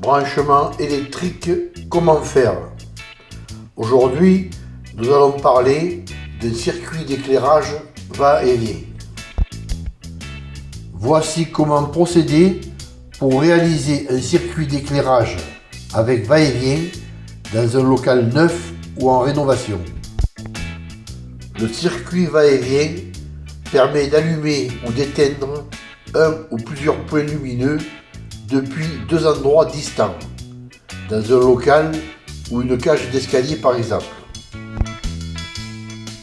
branchement électrique, comment faire? Aujourd'hui, nous allons parler d'un circuit d'éclairage va-et-vient. Voici comment procéder pour réaliser un circuit d'éclairage avec va-et-vient dans un local neuf ou en rénovation. Le circuit va-et-vient permet d'allumer ou d'éteindre un ou plusieurs points lumineux depuis deux endroits distants, dans un local ou une cage d'escalier par exemple.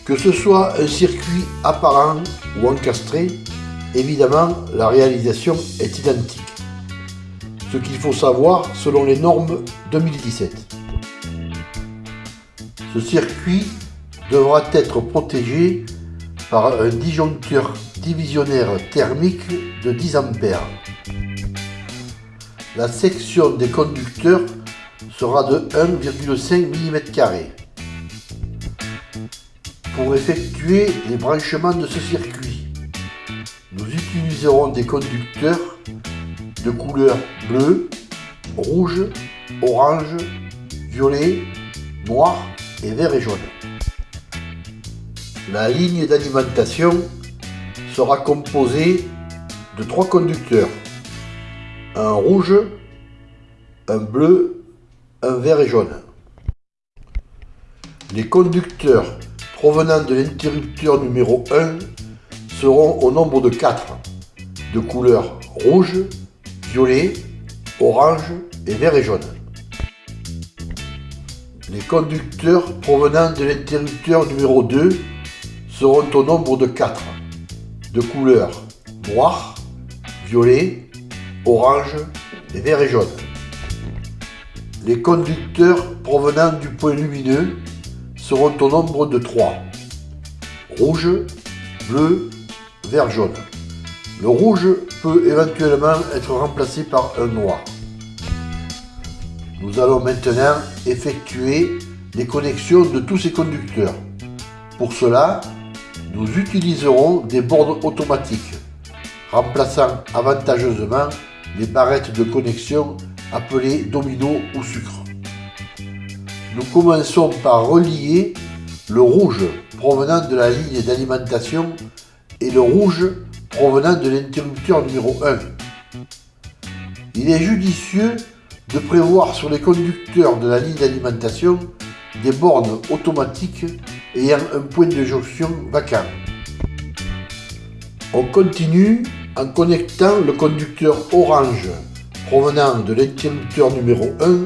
Que ce soit un circuit apparent ou encastré, évidemment la réalisation est identique. Ce qu'il faut savoir selon les normes 2017. Ce circuit devra être protégé par un disjoncteur divisionnaire thermique de 10 A. La section des conducteurs sera de 1,5 mm. Pour effectuer les branchements de ce circuit, nous utiliserons des conducteurs de couleur bleu, rouge, orange, violet, noir et vert et jaune. La ligne d'alimentation sera composée de trois conducteurs, un rouge, un bleu, un vert et jaune. Les conducteurs provenant de l'interrupteur numéro 1 seront au nombre de 4, de couleur rouge, violet, orange et vert et jaune. Les conducteurs provenant de l'interrupteur numéro 2 seront au nombre de 4, de couleur noir, violet, orange et vert et jaune. Les conducteurs provenant du point lumineux seront au nombre de 3, rouge, bleu, vert, jaune. Le rouge peut éventuellement être remplacé par un noir. Nous allons maintenant effectuer les connexions de tous ces conducteurs. Pour cela, nous utiliserons des bornes automatiques, remplaçant avantageusement les barrettes de connexion appelées domino ou sucre. Nous commençons par relier le rouge provenant de la ligne d'alimentation et le rouge provenant de l'interrupteur numéro 1. Il est judicieux de prévoir sur les conducteurs de la ligne d'alimentation des bornes automatiques ayant un point de jonction vacant. On continue en connectant le conducteur orange provenant de l'interrupteur numéro 1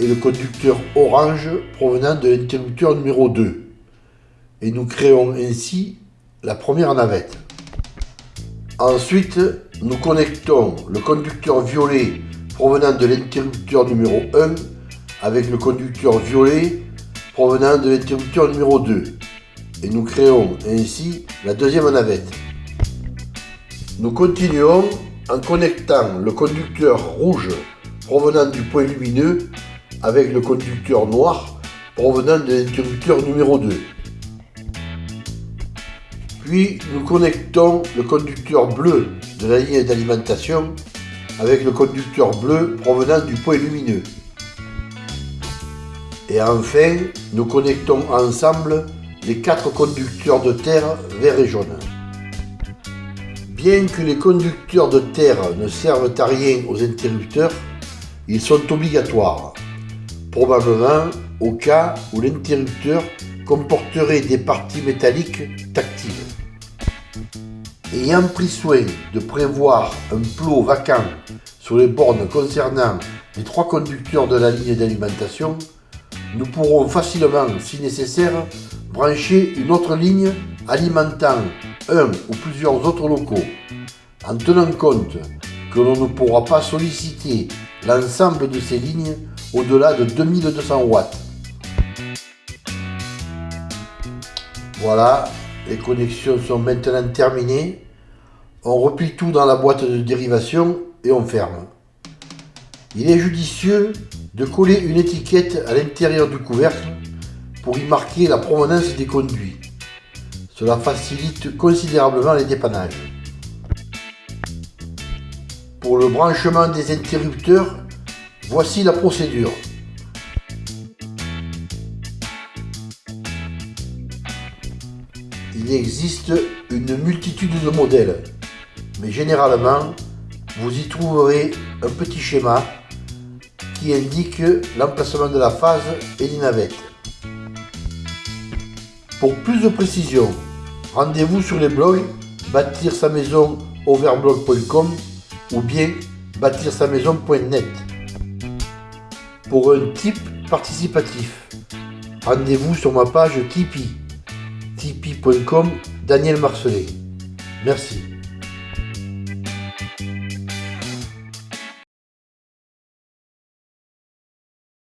et le conducteur orange provenant de l'interrupteur numéro 2. Et nous créons ainsi la première navette. Ensuite, nous connectons le conducteur violet provenant de l'interrupteur numéro 1 avec le conducteur violet provenant de l'interrupteur numéro 2 et nous créons ainsi la deuxième navette. Nous continuons en connectant le conducteur rouge provenant du point lumineux avec le conducteur noir provenant de l'interrupteur numéro 2. Puis nous connectons le conducteur bleu de la ligne d'alimentation avec le conducteur bleu provenant du point lumineux. Et enfin, nous connectons ensemble les quatre conducteurs de terre vert et jaune. Bien que les conducteurs de terre ne servent à rien aux interrupteurs, ils sont obligatoires, probablement au cas où l'interrupteur comporterait des parties métalliques tactiles. Ayant pris soin de prévoir un plot vacant sur les bornes concernant les trois conducteurs de la ligne d'alimentation, nous pourrons facilement, si nécessaire, brancher une autre ligne alimentant un ou plusieurs autres locaux, en tenant compte que l'on ne pourra pas solliciter l'ensemble de ces lignes au-delà de 2200 watts. Voilà, les connexions sont maintenant terminées. On replie tout dans la boîte de dérivation et on ferme. Il est judicieux de coller une étiquette à l'intérieur du couvercle pour y marquer la provenance des conduits. Cela facilite considérablement les dépannages. Pour le branchement des interrupteurs, Voici la procédure. Il existe une multitude de modèles, mais généralement, vous y trouverez un petit schéma qui indique l'emplacement de la phase et des navettes. Pour plus de précision, rendez-vous sur les blogs bâtir sa maison overblog.com ou bien bâtir sa maison.net. Pour un type participatif, rendez-vous sur ma page Tipeee, tipeee.com Daniel Marcelet. Merci.